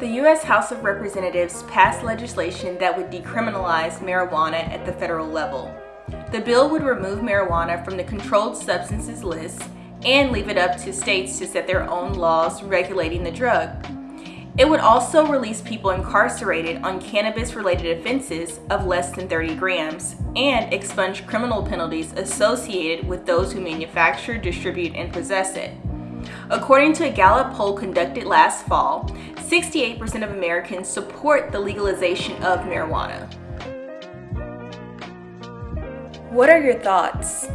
The U.S. House of Representatives passed legislation that would decriminalize marijuana at the federal level. The bill would remove marijuana from the controlled substances list and leave it up to states to set their own laws regulating the drug. It would also release people incarcerated on cannabis-related offenses of less than 30 grams and expunge criminal penalties associated with those who manufacture, distribute, and possess it. According to a Gallup poll conducted last fall, 68% of Americans support the legalization of marijuana. What are your thoughts?